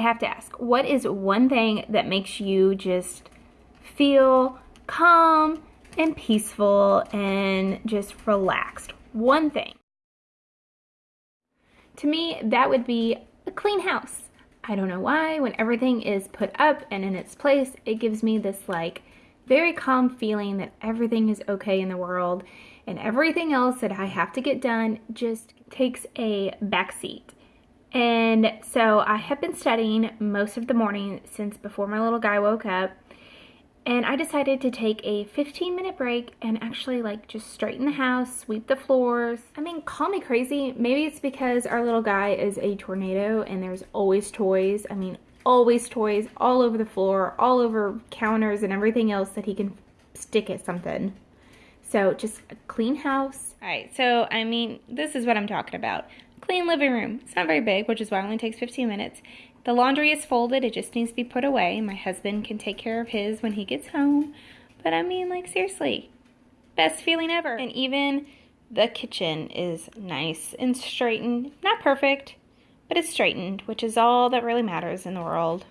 have to ask, what is one thing that makes you just feel calm and peaceful and just relaxed? One thing. To me, that would be a clean house. I don't know why, when everything is put up and in its place, it gives me this like very calm feeling that everything is okay in the world and everything else that I have to get done just takes a backseat. And so I have been studying most of the morning since before my little guy woke up. And I decided to take a 15 minute break and actually like just straighten the house, sweep the floors. I mean, call me crazy. Maybe it's because our little guy is a tornado and there's always toys. I mean, always toys all over the floor, all over counters and everything else that he can stick at something. So just a clean house. All right, so I mean, this is what I'm talking about. Clean living room. It's not very big, which is why it only takes 15 minutes. The laundry is folded, it just needs to be put away. My husband can take care of his when he gets home. But I mean, like, seriously, best feeling ever. And even the kitchen is nice and straightened. Not perfect, but it's straightened, which is all that really matters in the world.